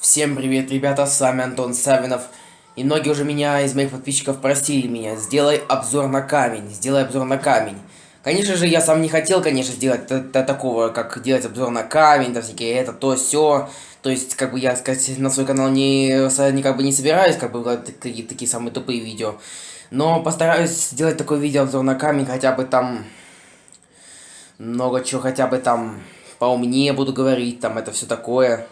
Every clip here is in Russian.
Всем привет, ребята, с вами Антон Савинов. И многие уже меня из моих подписчиков просили меня, сделай обзор на камень, сделай обзор на камень. Конечно же, я сам не хотел, конечно, сделать такого, как делать обзор на камень, да всякие это, то, все. То есть, как бы я, сказать, на свой канал не, не как бы не собираюсь, как бы такие, такие самые тупые видео. Но постараюсь сделать такой видео обзор на камень, хотя бы там много чего, хотя бы там поумнее буду говорить, там это все такое.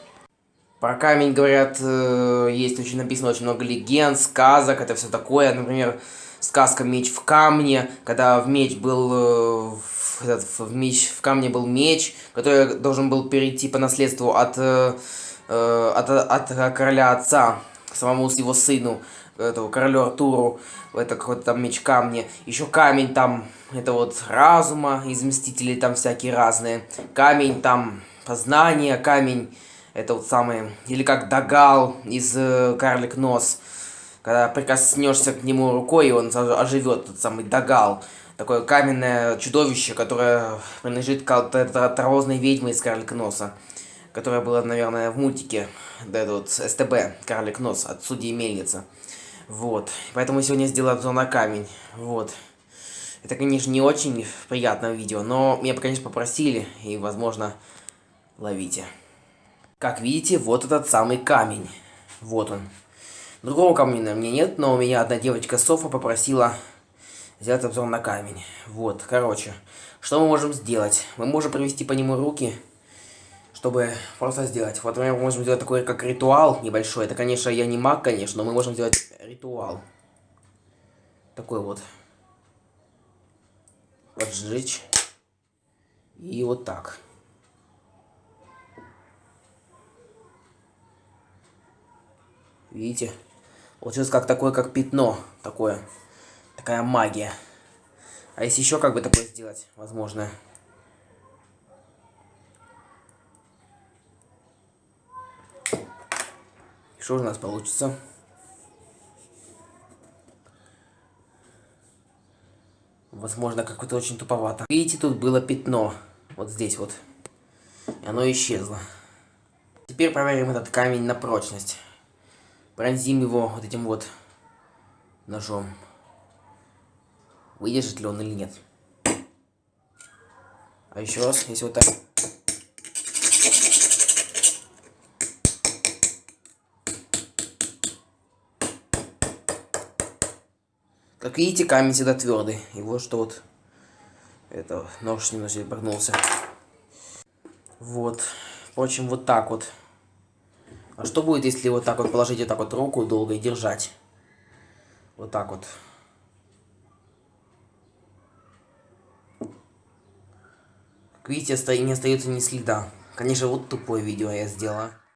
Про камень, говорят, э, есть очень написано очень много легенд, сказок, это все такое. Например, сказка «Меч в камне», когда в меч был... В, этот, в, меч, в камне был меч, который должен был перейти по наследству от, э, от, от короля отца самому его сыну, этого королю Артуру. Это какой-то там меч камни. Еще камень там, это вот разума, из Мстителей там всякие разные. Камень там познания, камень это вот самый, или как Дагал из э, Карлик Нос. Когда прикоснешься к нему рукой, и он оживет, тот самый Дагал. Такое каменное чудовище, которое принадлежит к травозной ведьме из Карлик Носа. Которая была, наверное, в мультике, да, это вот СТБ, Карлик Нос, от судьи Мельница. Вот. Поэтому сегодня сделаю обзор на камень. Вот. Это, конечно, не очень приятное видео, но меня, конечно, попросили, и, возможно, ловите. Как видите, вот этот самый камень. Вот он. Другого камня у меня нет, но у меня одна девочка Софа попросила сделать обзор на камень. Вот, короче. Что мы можем сделать? Мы можем провести по нему руки, чтобы просто сделать. Вот, например, мы можем сделать такой, как ритуал небольшой. Это, конечно, я не маг, конечно, но мы можем сделать ритуал. Такой вот. Вот сжечь. И вот так. Видите? Получилось как такое, как пятно. Такое. Такая магия. А если еще как бы такое сделать, возможно. Что у нас получится? Возможно, какое-то очень туповато. Видите, тут было пятно. Вот здесь вот. И оно исчезло. Теперь проверим этот камень на прочность пронзим его вот этим вот ножом. Выдержит ли он или нет. А еще раз, если вот так. Как видите, камень всегда твердый. И вот что вот это нож немножко прогнулся. Вот. Впрочем, вот так вот. А что будет, если вот так вот положить вот так вот руку долго и держать? Вот так вот. Как видите, не остается ни следа. Конечно, вот тупое видео я сделала.